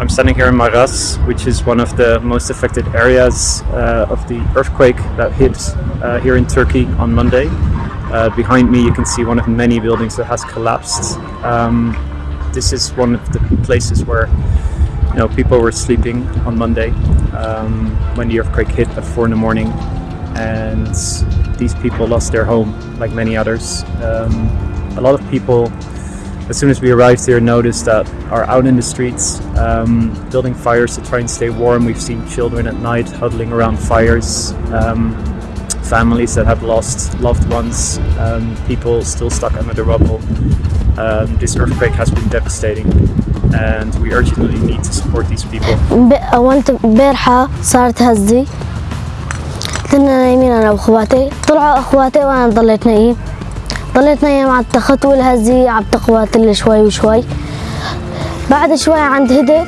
I'm standing here in Maras, which is one of the most affected areas uh, of the earthquake that hit uh, here in Turkey on Monday. Uh, behind me, you can see one of many buildings that has collapsed. Um, this is one of the places where you know people were sleeping on Monday um, when the earthquake hit at four in the morning, and these people lost their home, like many others. Um, a lot of people as soon as we arrived here, noticed that are out in the streets, um, building fires to try and stay warm. We've seen children at night huddling around fires, um, families that have lost loved ones, um, people still stuck under the rubble. Um, this earthquake has been devastating, and we urgently need to support these people. أولت امبارحة صارت هزي كنا نايمين أنا وأخواتي طلعوا أخواتي وأنا ضليت نايم ضليت نايم على التخت والهزي عم تقواتل شوي وشوي. بعد شوي عند هدي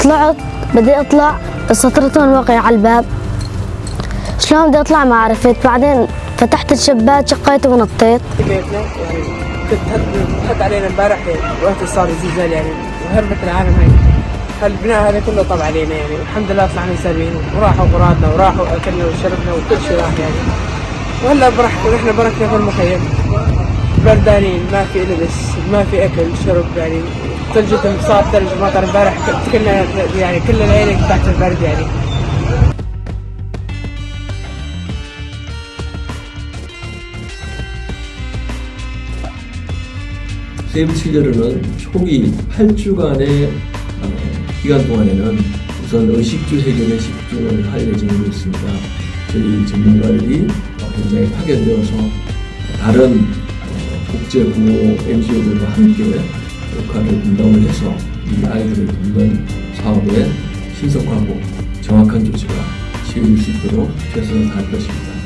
طلعت بدي أطلع سطرتهم واقع على الباب. شلون بدي أطلع ما عرفت. بعدين فتحت الشباك شقيت ونطيت. كنت هد علينا امبارح وقت صار الزلزال يعني. وهربت العالم هاي. هالبناء هذا كله طب علينا يعني. والحمد لله طلعنا سالمين وراحوا غراضنا وراحوا أكلنا وشربنا وكل شيء راح يعني. وهلا براحتنا نحن بركنا في المخيم بردانين ما في لبس ما في اكل شرب يعني ثلجة صار ثلج مطر امبارح كلنا يعني كل العيلة تحت البرد يعني 세부 치료로는 초기 8주간의 어, 기간 동안에는 우선 의식주 해결에 집중을 할 예정으로 있습니다. 저희 전문가들이 어, 현장에 파견되어서 다른 어, 국제구호 NGO들과 함께 역할을 분담을 해서 이 아이들을 돕는 사업에 신속하고 정확한 조치가 시행될 수 있도록 최선을 다할 것입니다.